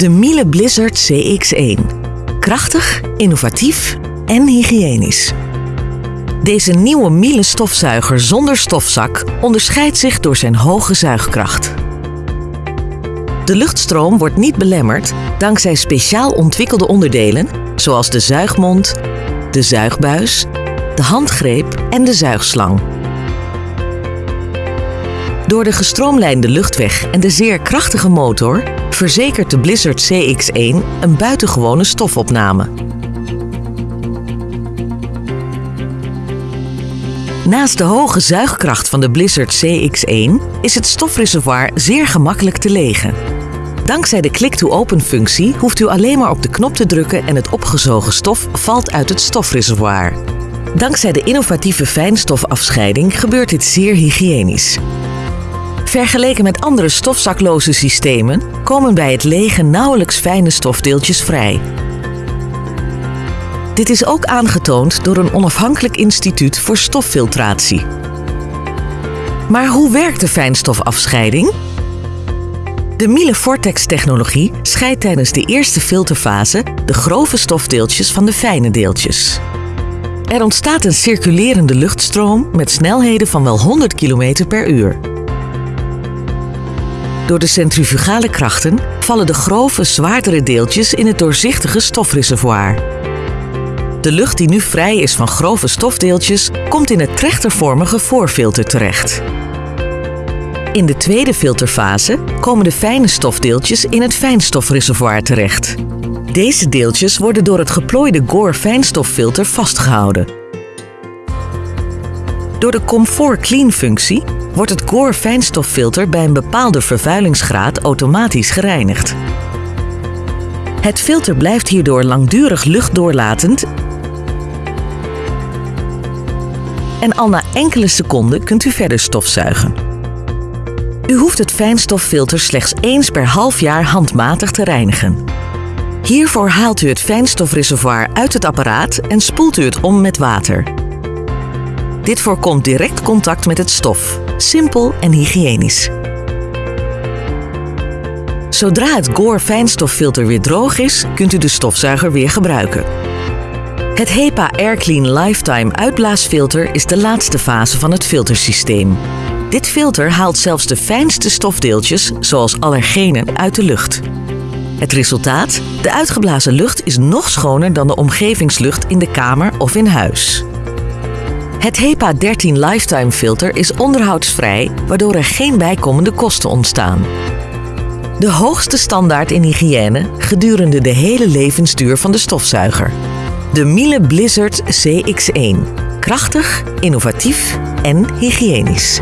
De Miele Blizzard CX1. Krachtig, innovatief en hygiënisch. Deze nieuwe Miele stofzuiger zonder stofzak onderscheidt zich door zijn hoge zuigkracht. De luchtstroom wordt niet belemmerd dankzij speciaal ontwikkelde onderdelen zoals de zuigmond, de zuigbuis, de handgreep en de zuigslang. Door de gestroomlijnde luchtweg en de zeer krachtige motor verzekert de Blizzard CX1 een buitengewone stofopname. Naast de hoge zuigkracht van de Blizzard CX1 is het stofreservoir zeer gemakkelijk te legen. Dankzij de click-to-open functie hoeft u alleen maar op de knop te drukken en het opgezogen stof valt uit het stofreservoir. Dankzij de innovatieve fijnstofafscheiding gebeurt dit zeer hygiënisch. Vergeleken met andere stofzakloze systemen komen bij het legen nauwelijks fijne stofdeeltjes vrij. Dit is ook aangetoond door een onafhankelijk instituut voor stoffiltratie. Maar hoe werkt de fijnstofafscheiding? De Miele Vortex-technologie scheidt tijdens de eerste filterfase de grove stofdeeltjes van de fijne deeltjes. Er ontstaat een circulerende luchtstroom met snelheden van wel 100 km per uur. Door de centrifugale krachten vallen de grove, zwaardere deeltjes in het doorzichtige stofreservoir. De lucht die nu vrij is van grove stofdeeltjes komt in het trechtervormige voorfilter terecht. In de tweede filterfase komen de fijne stofdeeltjes in het fijnstofreservoir terecht. Deze deeltjes worden door het geplooide Gore fijnstoffilter vastgehouden. Door de Comfort Clean functie wordt het Gore fijnstoffilter bij een bepaalde vervuilingsgraad automatisch gereinigd. Het filter blijft hierdoor langdurig luchtdoorlatend en al na enkele seconden kunt u verder stofzuigen. U hoeft het fijnstoffilter slechts eens per half jaar handmatig te reinigen. Hiervoor haalt u het fijnstofreservoir uit het apparaat en spoelt u het om met water. Dit voorkomt direct contact met het stof. Simpel en hygiënisch. Zodra het Gore fijnstoffilter weer droog is, kunt u de stofzuiger weer gebruiken. Het HEPA AirClean Lifetime uitblaasfilter is de laatste fase van het filtersysteem. Dit filter haalt zelfs de fijnste stofdeeltjes, zoals allergenen, uit de lucht. Het resultaat? De uitgeblazen lucht is nog schoner dan de omgevingslucht in de kamer of in huis. Het HEPA 13 Lifetime filter is onderhoudsvrij, waardoor er geen bijkomende kosten ontstaan. De hoogste standaard in hygiëne gedurende de hele levensduur van de stofzuiger. De Miele Blizzard CX1. Krachtig, innovatief en hygiënisch.